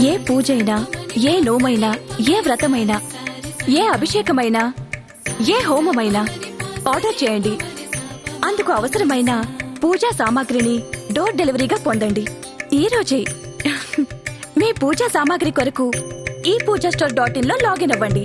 ఏ పూజైనా ఏ నోమైనా ఏ వ్రతమైనా ఏ అభిషేకమైనా ఏ హోమమైనా ఆర్డర్ చేయండి. అందుకు అవసరమైన పూజా సామాగ్రిని డోర్ డెలివరీగా పొందండి. ఈ రోజే మీ పూజా సామాగ్రి కొరకు ఈ పూజా స్టోర్ డాట్ ఇన్లో లాగిన్ అవ్వండి.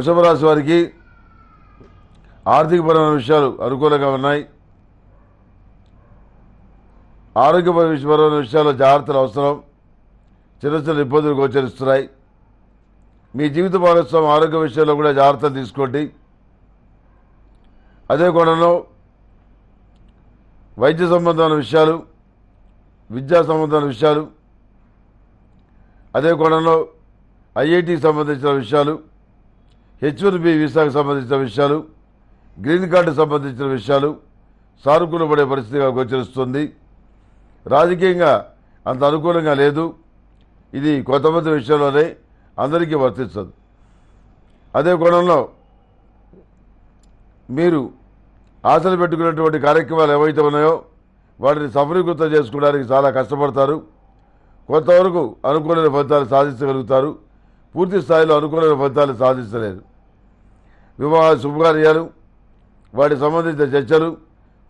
వృషభ రాశి వారికి ఆర్థికపరమైన విషయాలు అనుకూలంగా ఉన్నాయి. ఆరోగ్యపరమైన విషయాల్లో జాగ్రత్తలు అవసరం. చిన్న చిన్న ఇబ్బందులు గోచరిస్తున్నాయి. మీ జీవిత భాగస్వామి ఆరోగ్య విషయంలో కూడా జాగ్రత్తలు తీసుకోండి. అదే కోణంలో వైద్య సంబంధమైన విషయాలు విద్యా సంబంధమైన విషయాలు అదే కోణంలో ఐఐటికి సంబంధించిన విషయాలు హెచ్ వన్ బి వీసాకు సంబంధించిన విషయాలు గ్రీన్ కార్డు సంబంధించిన విషయాలు సానుకూల పడే పరిస్థితిగా గోచరిస్తుంది రాజకీయంగా అంత అనుకూలంగా లేదు. ఇది కొంతమంది విషయంలోనే అందరికీ వర్తించదు అదే కోణంలో మీరు ఆశలు పెట్టుకున్నటువంటి కార్యక్రమాలు ఏవైతే ఉన్నాయో వాటిని సఫలీకృతం చేసుకోవడానికి చాలా కష్టపడతారు. కొంతవరకు అనుకూలమైన ఫలితాలు సాధించగలుగుతారు. పూర్తి స్థాయిలో అనుకూలమైన ఫలితాలు సాధించలేరు వివాహ శుభకార్యాలు వాటి సంబంధించిన చర్చలు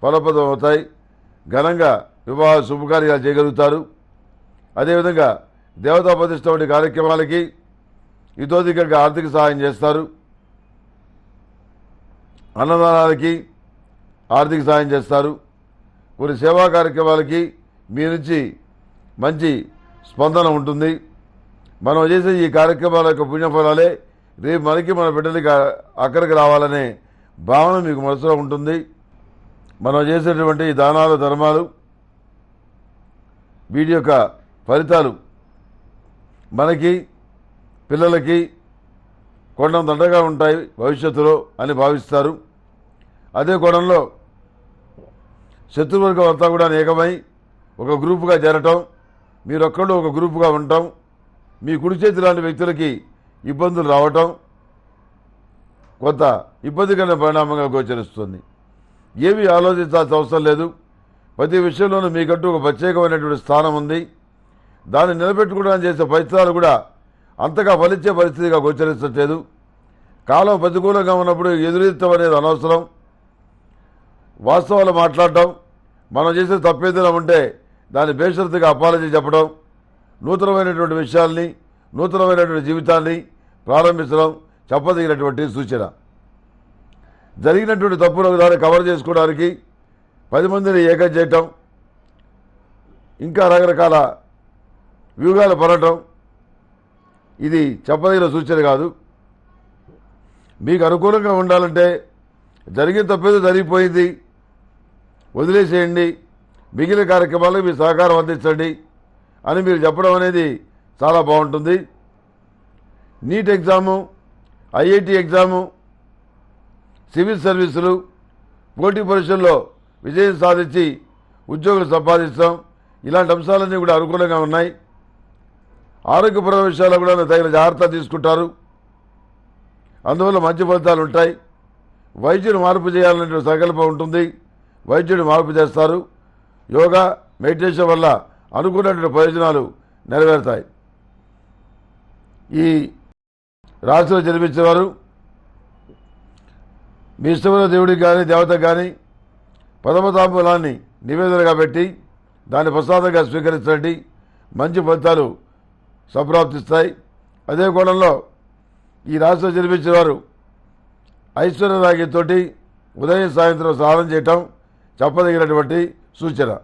ఫలప్రదం అవుతాయి. ఘనంగా వివాహ శుభకార్యాలు చేయగలుగుతారు. అదేవిధంగా దేవతా ప్రతిష్ట వంటి కార్యక్రమాలకి ఇతోధికంగా ఆర్థిక సహాయం చేస్తారు. అన్నదానాలకి ఆర్థిక సహాయం చేస్తారు. కొన్ని సేవా కార్యక్రమాలకి మీ నుంచి మంచి స్పందన ఉంటుంది. మనం చేసే ఈ కార్యక్రమాల యొక్క పుణ్యఫలాలే రేపు మనకి మన బిడ్డలకి అక్కడికి రావాలనే భావన మీకు మనసులో ఉంటుంది. మనం చేసేటువంటి దానాలు ధర్మాలు వీటి యొక్క ఫలితాలు మనకి పిల్లలకి కొండం దండగా ఉంటాయి భవిష్యత్తులో అని భావిస్తారు. అదే కోణంలో శత్రువర్గం అంతా కూడా ఏకమై ఒక గ్రూపుగా చేరటం మీరొక్కళ్ళు ఒక గ్రూపుగా ఉండటం మీ కుడి చేతి లాంటి వ్యక్తులకి ఇబ్బందులు రావటం కొంత ఇబ్బందికరమైన పరిణామంగా గోచరిస్తుంది. ఏమీ ఆలోచించాల్సిన అవసరం లేదు. ప్రతి విషయంలోనూ మీకంటూ ఒక ప్రత్యేకమైనటువంటి స్థానం ఉంది. దాన్ని నిలబెట్టుకోవడానికి చేసే ప్రయత్నాలు కూడా అంతగా ఫలించే పరిస్థితిగా గోచరించట్లేదు కాలం ప్రతికూలంగా ఉన్నప్పుడు ఎదురెత్తడం అనేది అనవసరం. వాస్తవాలు మాట్లాడటం మనం చేసే తప్పేదైనా ఉంటే దాన్ని బేషరతుగా అపాలజీ చెప్పడం నూతనమైనటువంటి విషయాల్ని నూతనమైనటువంటి జీవితాన్ని ప్రారంభించడం చెప్పదగినటువంటి సూచన. జరిగినటువంటి తప్పులకు దాన్ని కవర్ చేసుకోవడానికి పది మందిని ఏకం చేయటం ఇంకా రకరకాల వ్యూహాలు పడటం ఇది చెప్పదగిన సూచన కాదు. మీకు అనుకూలంగా ఉండాలంటే జరిగిన తప్పేదో జరిగిపోయింది వదిలేసేయండి మిగిలిన కార్యక్రమాలకు మీ సహకారం అందించండి అని మీరు చెప్పడం అనేది చాలా బాగుంటుంది. NEET exam IIT exam civil సర్వీసులు పోటీ పరీక్షల్లో విజయం సాధించి ఉద్యోగులు సంపాదిస్తాం. ఇలాంటి అంశాలన్నీ కూడా అనుకూలంగా ఉన్నాయి. ఆరోగ్యపర విషయాల్లో కూడా తగిన జాగ్రత్త తీసుకుంటారు. అందువల్ల మంచి ఫలితాలు ఉంటాయి. వైద్యుడు మార్పు చేయాలనే సంకల్పం ఉంటుంది. వైద్యుడు మార్పు చేస్తారు. యోగా మెడిటేషన్ వల్ల అనుకున్నటువంటి ప్రయోజనాలు నెరవేరుతాయి. ఈ రాశిలో జన్మించేవారు మీ ఇష్టమైన దేవుడికి కానీ దేవతకు కానీ పదమతాంబూలాన్ని నివేదనగా పెట్టి దాన్ని ప్రసాదంగా స్వీకరించండి. మంచి ఫలితాలు సంప్రాప్తిస్తాయి. అదే కోణంలో ఈ రాశిలో జన్మించిన వారు ఐశ్వర్య ఉదయం సాయంత్రం స్నానం చేయటం చెప్పదగినటువంటి సూచన.